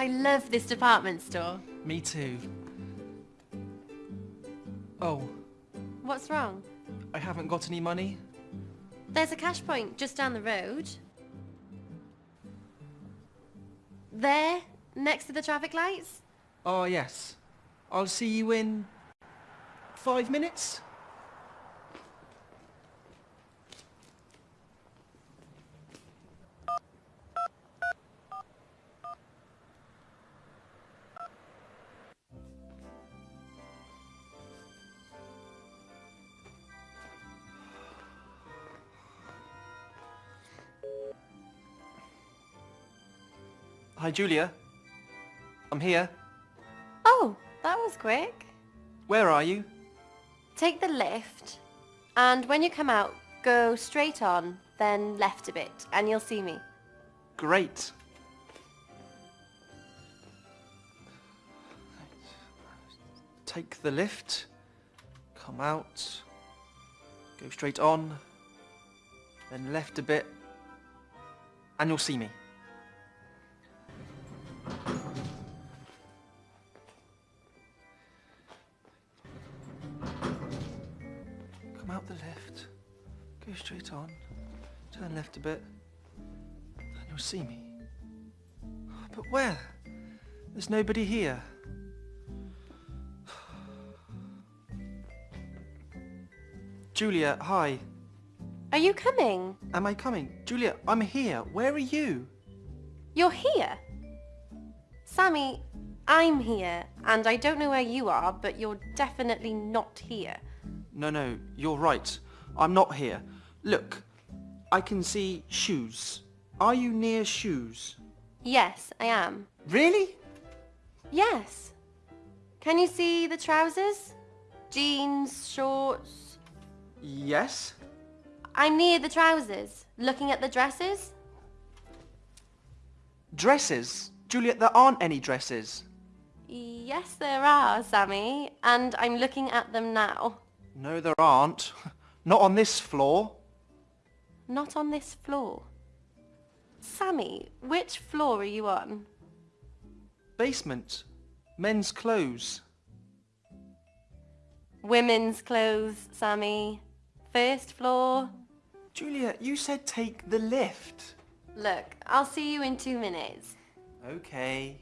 I love this department store. Me too. Oh, What's wrong? I haven't got any money? There's a cash point just down the road. There, next to the traffic lights. Oh, yes. I'll see you in... five minutes? Hi, Julia. I'm here. Oh, that was quick. Where are you? Take the lift, and when you come out, go straight on, then left a bit, and you'll see me. Great. Take the lift, come out, go straight on, then left a bit, and you'll see me. Come out the lift, go straight on, turn left a bit, and you'll see me. But where? There's nobody here. Julia, hi. Are you coming? Am I coming? Julia, I'm here. Where are you? You're here? Sammy, I'm here, and I don't know where you are, but you're definitely not here. No, no, you're right. I'm not here. Look, I can see shoes. Are you near shoes? Yes, I am. Really? Yes. Can you see the trousers? Jeans, shorts? Yes. I'm near the trousers, looking at the dresses. Dresses? Julia, there aren't any dresses. Yes, there are, Sammy, and I'm looking at them now. No, there aren't. Not on this floor. Not on this floor. Sammy, which floor are you on? Basement. Men's clothes. Women's clothes, Sammy. First floor. Julia, you said take the lift. Look, I'll see you in two minutes. Okay.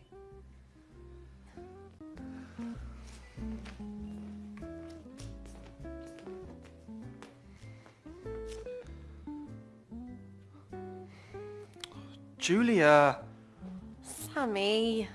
Julia. Sammy.